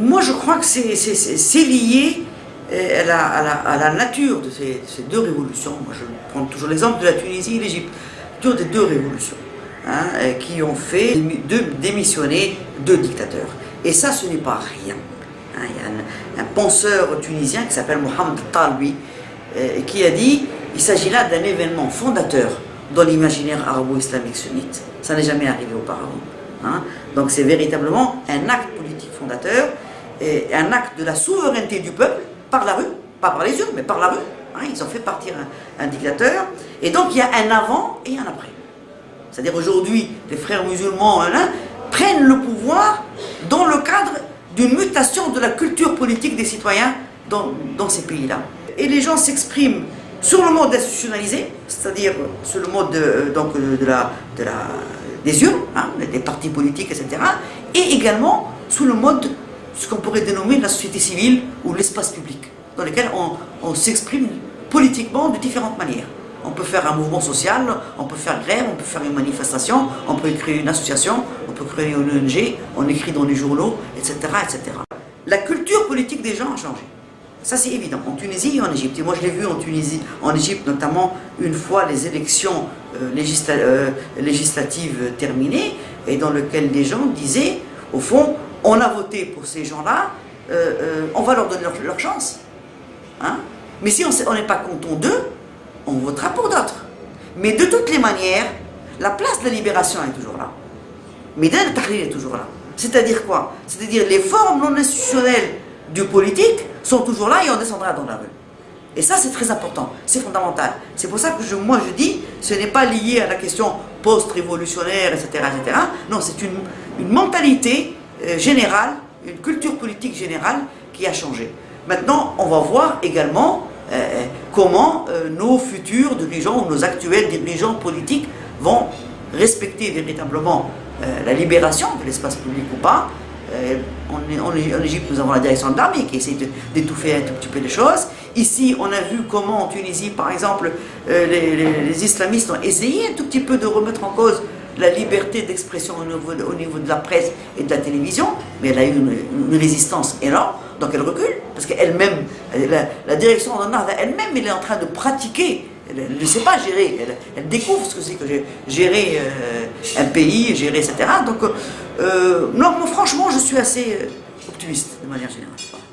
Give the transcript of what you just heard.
moi, je crois que c'est lié à la, à, la, nature de ces, deux révolutions. Moi, je prends toujours l'exemple de la Tunisie et l'Égypte. Des deux révolutions hein, qui ont fait démissionner deux dictateurs. Et ça, ce n'est pas rien. Hein, il y a un, penseur tunisien qui s'appelle Mohamed Talbi qui a dit il s'agit là d'un événement fondateur dans l'imaginaire arabo-islamique sunnite. Ça n'est jamais arrivé auparavant. Hein. Donc c'est véritablement un acte fondateur, et un acte de la souveraineté du peuple par la rue, pas par les urnes, mais par la rue. Hein. Ils ont fait partir un, dictateur, et donc il y a un avant et un après. C'est-à-dire aujourd'hui, les frères musulmans hein, prennent le pouvoir dans le cadre d'une mutation de la culture politique des citoyens dans, ces pays-là. Et les gens s'expriment sur le mode institutionnalisé, c'est-à-dire sur le mode de, donc, de la, des urnes, hein, des partis politiques, etc. Et également sous le mode, ce qu'on pourrait dénommer la société civile ou l'espace public, dans lequel on, s'exprime politiquement de différentes manières. On peut faire un mouvement social, on peut faire grève, on peut faire une manifestation, on peut créer une association, on peut créer une ONG, on écrit dans les journaux, etc. etc. La culture politique des gens a changé. Ça, c'est évident, en Tunisie et en Égypte. Et moi, je l'ai vu en Tunisie, en Égypte, notamment une fois les élections euh, euh, législatives terminées, et dans lesquelles les gens disaient, au fond, on a voté pour ces gens-là, euh, on va leur donner leur, chance. Hein. Mais si on n'est pas content d'eux, on votera pour d'autres. Mais de toutes les manières, la place de la libération est toujours là. Mais le Tahrir est toujours là. C'est-à-dire quoi? C'est-à-dire les formes non institutionnelles du politique sont toujours là et on descendra dans la rue. Et ça, c'est très important, c'est fondamental. C'est pour ça que je, moi je dis, ce n'est pas lié à la question post-révolutionnaire, etc., etc. Non, c'est une, mentalité euh, générale, une culture politique générale qui a changé. Maintenant, on va voir également euh, euh, comment nos futurs dirigeants ou nos actuels dirigeants politiques vont respecter véritablement la libération de l'espace public ou pas, euh, en, Égypte, nous avons la direction de l'armée qui essaie d'étouffer un tout petit peu les choses. Ici, on a vu comment en Tunisie, par exemple, euh, les, islamistes ont essayé un tout petit peu de remettre en cause la liberté d'expression au niveau, au niveau, de la presse et de la télévision, mais elle a eu une, résistance énorme, donc elle recule, parce qu'elle-même, la, direction de elle-même, elle est en train de pratiquer elle ne sait pas gérer, elle, découvre ce que c'est que gérer euh, un pays, gérer, etc. Donc, euh, non, franchement, je suis assez optimiste de manière générale.